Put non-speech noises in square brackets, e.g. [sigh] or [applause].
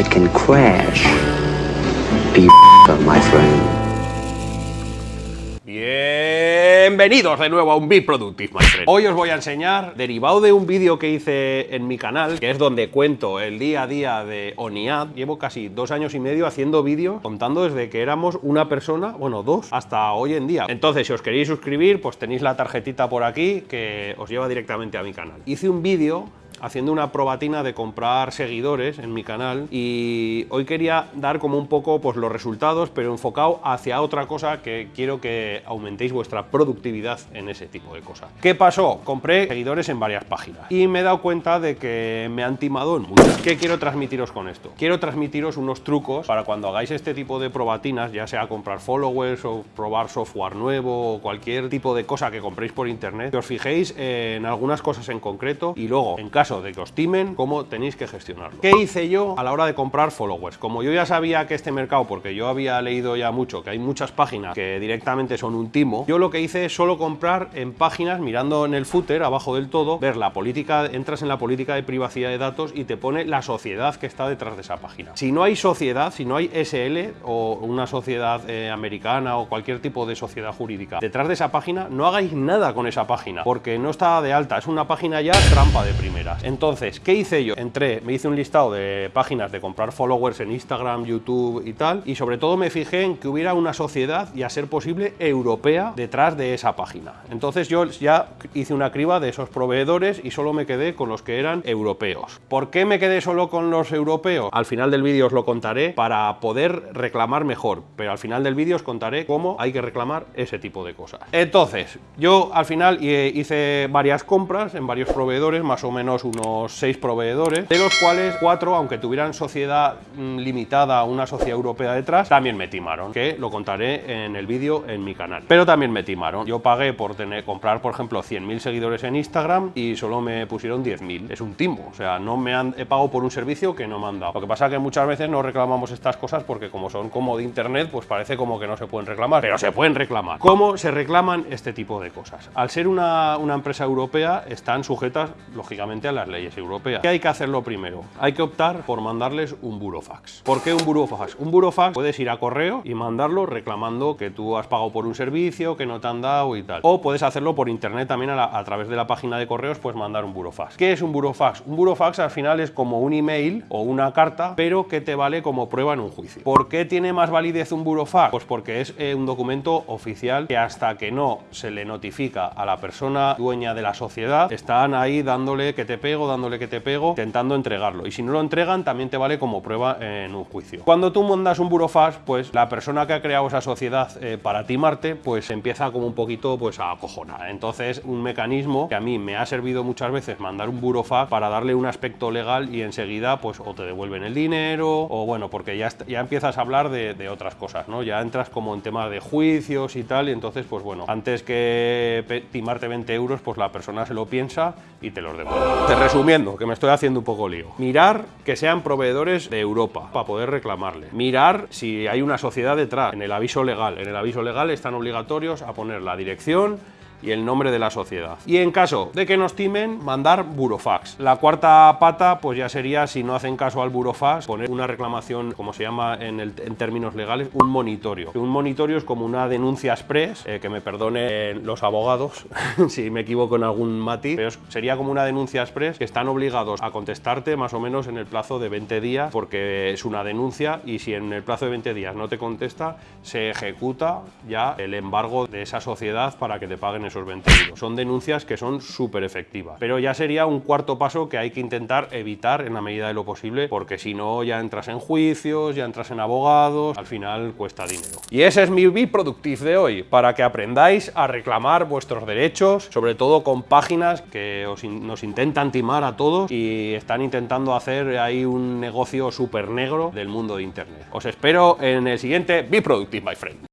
it can crash. Be [laughs] my friend. Bienvenidos de nuevo a un Be Productive, my friend. Hoy os voy a enseñar, derivado de un vídeo que hice en mi canal, que es donde cuento el día a día de ONIAD. Llevo casi dos años y medio haciendo vídeos, contando desde que éramos una persona, bueno, dos, hasta hoy en día. Entonces, si os queréis suscribir, pues tenéis la tarjetita por aquí que os lleva directamente a mi canal. Hice un vídeo haciendo una probatina de comprar seguidores en mi canal y hoy quería dar como un poco pues, los resultados, pero enfocado hacia otra cosa que quiero que aumentéis vuestra productividad en ese tipo de cosas. ¿Qué pasó? Compré seguidores en varias páginas y me he dado cuenta de que me han timado en muchas. ¿Qué quiero transmitiros con esto? Quiero transmitiros unos trucos para cuando hagáis este tipo de probatinas, ya sea comprar followers o probar software nuevo o cualquier tipo de cosa que compréis por internet, que os fijéis en algunas cosas en concreto y luego, en caso de que os timen, cómo tenéis que gestionarlo. ¿Qué hice yo a la hora de comprar followers? Como yo ya sabía que este mercado, porque yo había leído ya mucho, que hay muchas páginas que directamente son un timo, yo lo que hice es solo comprar en páginas, mirando en el footer, abajo del todo, ver la política, entras en la política de privacidad de datos y te pone la sociedad que está detrás de esa página. Si no hay sociedad, si no hay SL o una sociedad eh, americana o cualquier tipo de sociedad jurídica detrás de esa página, no hagáis nada con esa página, porque no está de alta, es una página ya trampa de Entonces, ¿qué hice yo? Entré, me hice un listado de páginas de comprar followers en Instagram, YouTube y tal, y sobre todo me fijé en que hubiera una sociedad y a ser posible europea detrás de esa página. Entonces yo ya hice una criba de esos proveedores y solo me quedé con los que eran europeos. ¿Por qué me quedé solo con los europeos? Al final del vídeo os lo contaré para poder reclamar mejor, pero al final del vídeo os contaré cómo hay que reclamar ese tipo de cosas. Entonces, yo al final hice varias compras en varios proveedores, más o menos unos seis proveedores, de los cuales cuatro, aunque tuvieran sociedad mm, limitada, una sociedad europea detrás, también me timaron, que lo contaré en el vídeo en mi canal. Pero también me timaron. Yo pagué por tener, comprar, por ejemplo, 100.000 seguidores en Instagram y solo me pusieron 10.000. Es un timo, o sea, no me han pagado por un servicio que no me han dado. Lo que pasa es que muchas veces no reclamamos estas cosas porque como son como de internet, pues parece como que no se pueden reclamar, pero se pueden reclamar. ¿Cómo se reclaman este tipo de cosas? Al ser una, una empresa europea, están sujetas, lógicamente, a las leyes europeas. ¿Qué hay que hacerlo primero? Hay que optar por mandarles un burofax. ¿Por qué un burofax? Un burofax puedes ir a correo y mandarlo reclamando que tú has pagado por un servicio, que no te han dado y tal. O puedes hacerlo por internet también a, través de la página de correos, pues mandar un burofax. ¿Qué es un burofax? Un burofax al final es como un email o una carta, pero que te vale como prueba en un juicio. ¿Por qué tiene más validez un burofax? Pues porque es eh, un documento oficial que hasta que no se le notifica a la persona dueña de la sociedad, están ahí dándole que te pego, dándole que te pego, intentando entregarlo. Y si no lo entregan, también te vale como prueba en un juicio. Cuando tú mandas un burofax, pues la persona que ha creado esa sociedad eh, para timarte, pues empieza como un poquito pues a acojonar. Entonces, un mecanismo que a mí me ha servido muchas veces mandar un burofax para darle un aspecto legal y enseguida pues o te devuelven el dinero o bueno, porque ya, ya empiezas a hablar de, de otras cosas, ¿no? Ya entras como en tema de juicios y tal y entonces pues bueno, antes que timarte 20 euros, pues la persona se lo piensa y te los devuelve. Te resumiendo, que me estoy haciendo un poco lío. Mirar que sean proveedores de Europa para poder reclamarle. Mirar si hay una sociedad detrás en el aviso legal. En el aviso legal están obligatorios a poner la dirección y el nombre de la sociedad. Y en caso de que nos timen, mandar burofax. La cuarta pata, pues ya sería, si no hacen caso al burofax, poner una reclamación, como se llama en, el, en términos legales, un monitorio. Un monitorio es como una denuncia express, eh, que me perdonen los abogados [laughs] si me equivoco en algún matiz, pero sería como una denuncia express que están obligados a contestarte más o menos en el plazo de 20 días, porque es una denuncia y si en el plazo de 20 días no te contesta, se ejecuta ya el embargo de esa sociedad para que te paguen esos 20 euros. Son denuncias que son súper efectivas. Pero ya sería un cuarto paso que hay que intentar evitar en la medida de lo posible, porque si no ya entras en juicios, ya entras en abogados, al final cuesta dinero. Y ese es mi Be Productive de hoy, para que aprendáis a reclamar vuestros derechos, sobre todo con páginas que nos intentan timar a todos y están intentando hacer ahí un negocio súper negro del mundo de Internet. Os espero en el siguiente Be Productive, my friend.